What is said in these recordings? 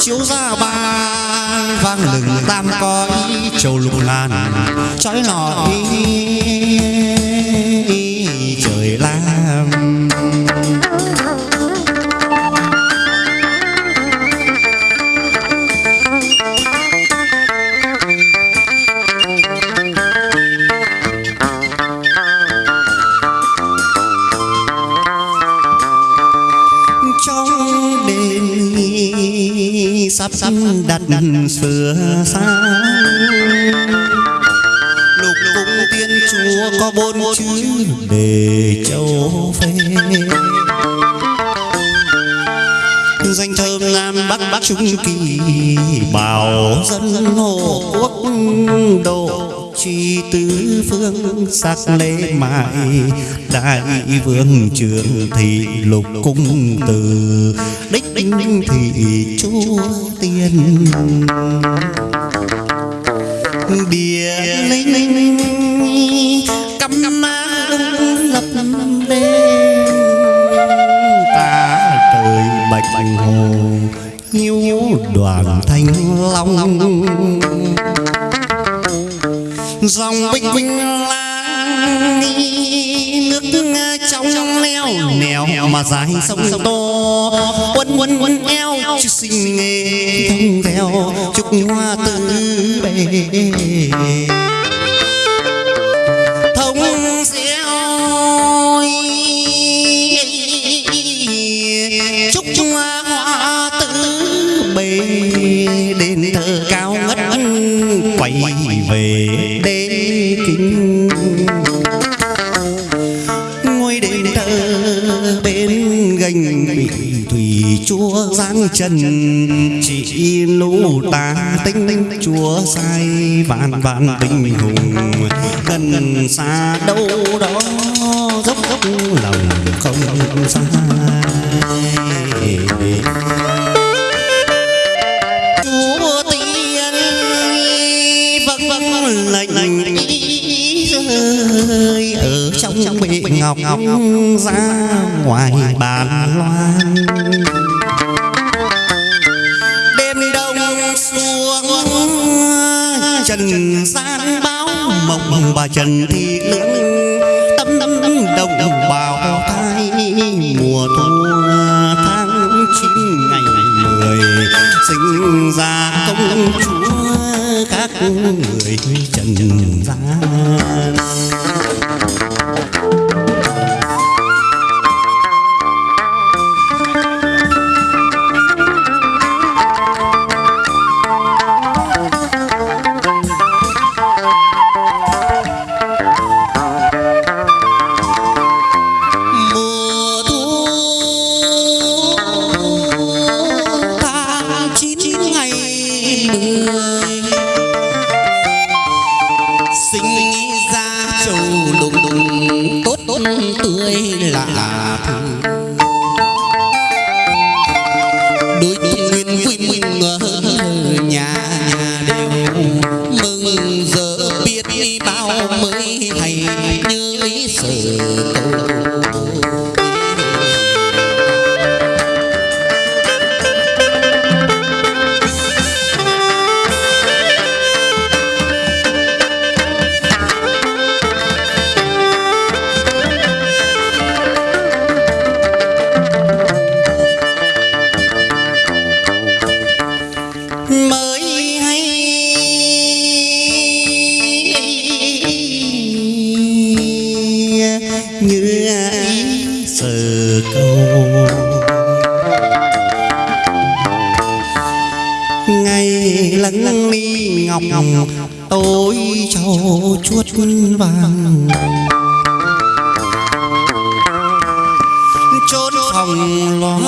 chiếu ra ba. Vang lừng tam coi châu lục ngàn trói lọi trời lam. Trong đêm sắp sắp đặt sửa sang lục cung tiên chúa có bốn chữ để châu phê. Danh thơm nam bắc bắc trung kỳ bảo dân hộ quốc độ truy tứ phương sắc lễ mại. Đại vương trường thị lục cung từ, đích thị chúa tiên. Địa linh, cắm ma lập đêm. Ta trời bạch hồ nhu đoàn thanh long dòng binh binh lang nước trong leo nèo mà dài sông to quân quân quân eo chứ sinh nghề thông theo chúc hoa tứ bề giáng trần, chỉ lũ ta tinh, chúa sai vạn vạn bình hùng. Gần xa đâu đó, dốc dốc lòng không xa. Chúa tiên vâng vâng, vâng lệnh rơi ở trong bệ ngọc, ra ngoài bàn loan. Trần gian báo mộng, bà trần thị lương tâm tâm đồng đồng bào thai mùa thu tháng chín ngày mười, sinh ra công chúa các người trần gian sinh ra trầu đùng đùng tốt tốt tươi lạ thường trâu vàng. Chốn phòng loa.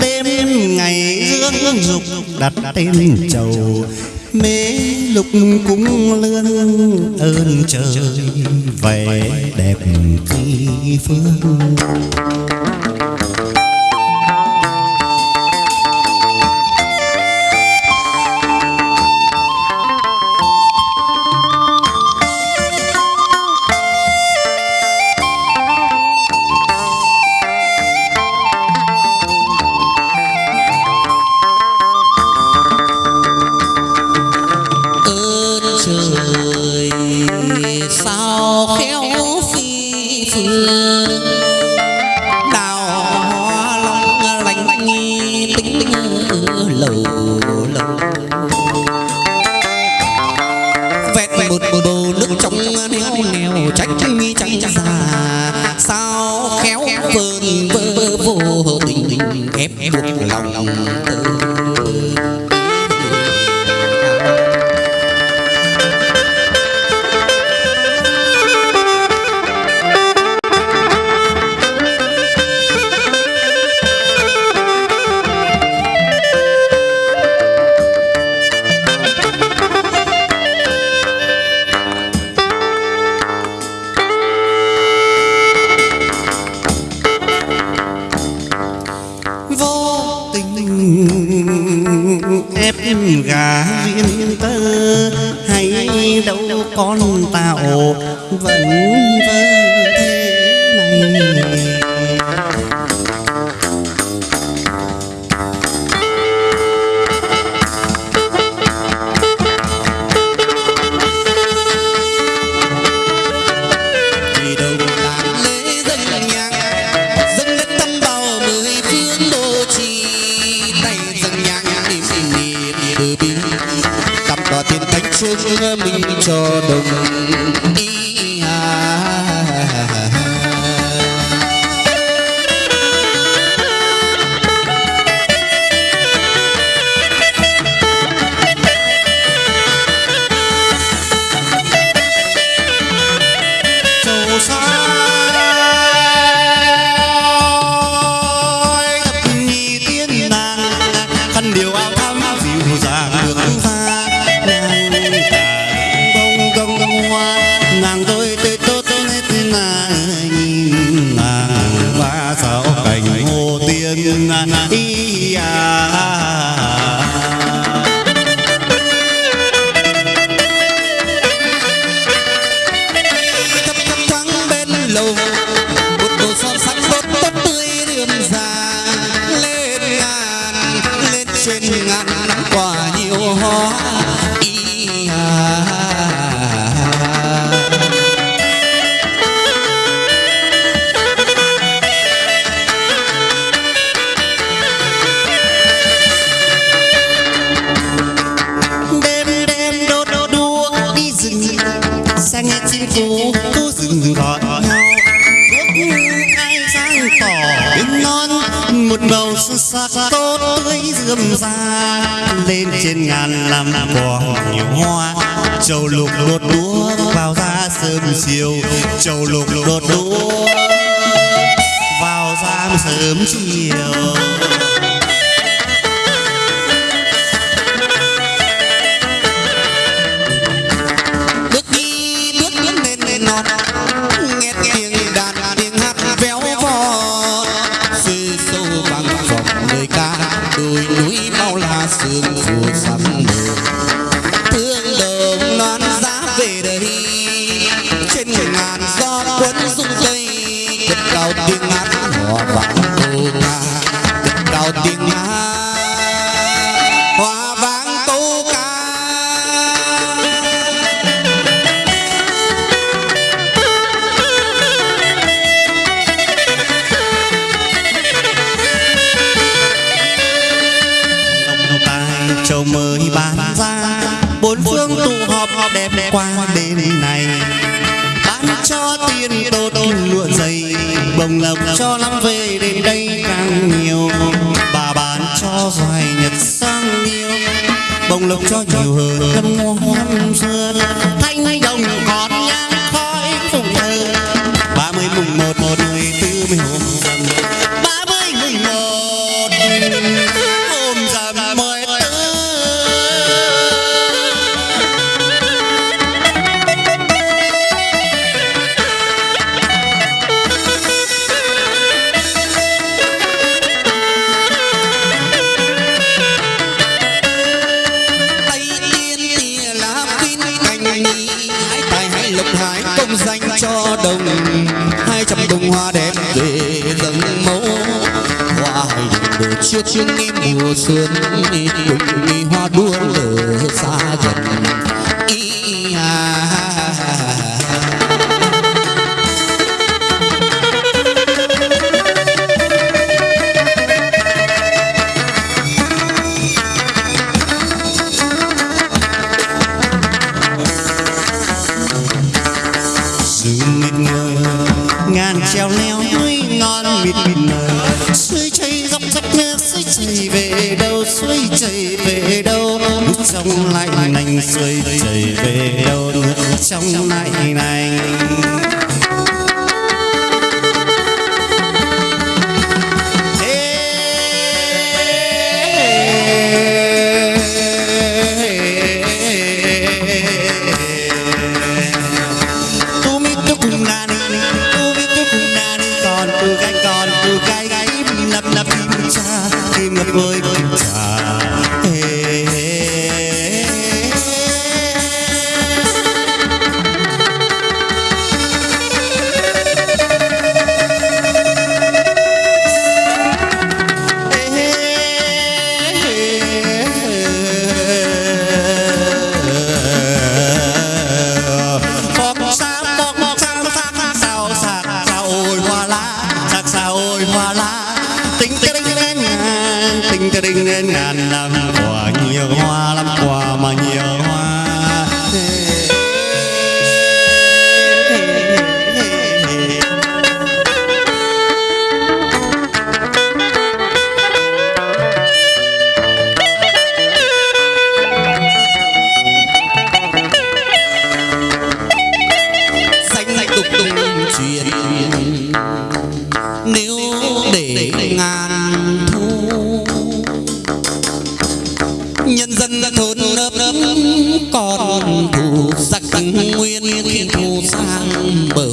Đêm ngày dương dục đặt tên chầu. Mê lục cúng lương ơn trời. Vẻ đẹp kỳ phương. khéo phi phương đào hoa long lành lành tính tính lầu lầu. Vẹt một bầu nước trong neo neo trách mi trách già. Sao khéo vờn vơ vô tình ép buộc lòng tự hay đâu con tạo vẫn vơ thế này. Vì đầu và tiền thánh xuống mình cho đồng ý à. châu tiên nàng khăn điều trên ngàn năm quả nhiều hoa. À. Đêm đêm đốt đốt đuốc đi rừng. Sang nghe chim phố phố rừng gọi nhau. Ai sang tỏ. Bên non một màu xuân sắc tốt tươi rươm ra lên trên ngàn năm quả nhiều hoa. Châu lục đốt đũa vào ra sớm chiều. Châu lục đốt đũa vào ra sớm chiều. Phương họp đẹp đẹp qua đêm này. Bán cho tiền đôn lụa dày, bồng lộc cho lắm về đến đây càng nhiều. Bà bán cho vài nhật sang nhiều, bồng lộc cho nhiều hơn, cân hoa lục hải công danh cho đồng hai trăm bông hoa đẹp về dâng mẫu. Hoa hồng đồ chiếc chiếc nghi mùa xuân cùng nghi hoa đua lửa xa gần Bờ.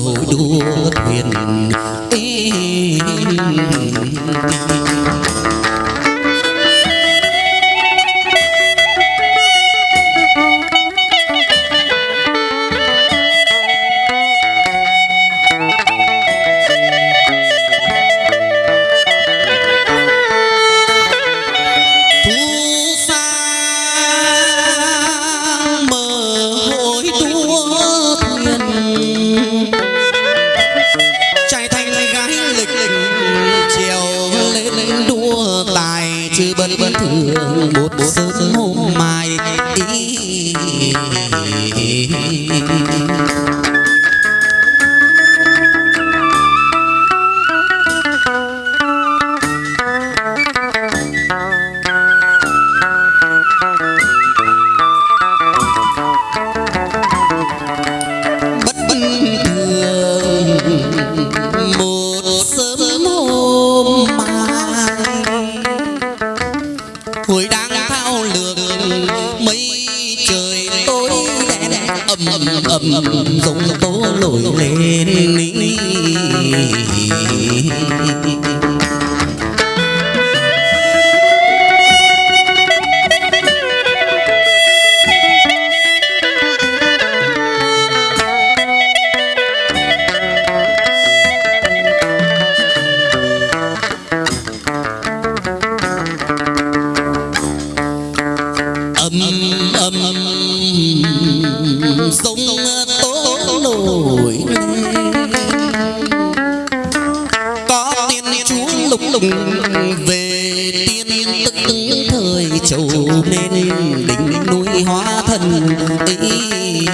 tức thời trầu nên đỉnh núi hóa thần ý.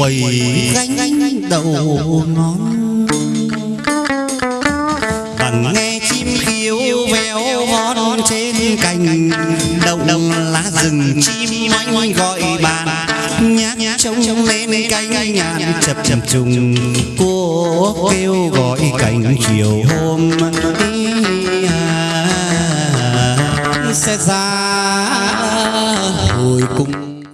quầy gánh đậu non bằng nghe chim kêu véo hót trên cành đậu lá rừng chim oanh gọi bạn. Nhát nhát trông lên cánh ngàn chập chập trùng cô kêu gọi cảnh chiều hôm. À, sẽ ra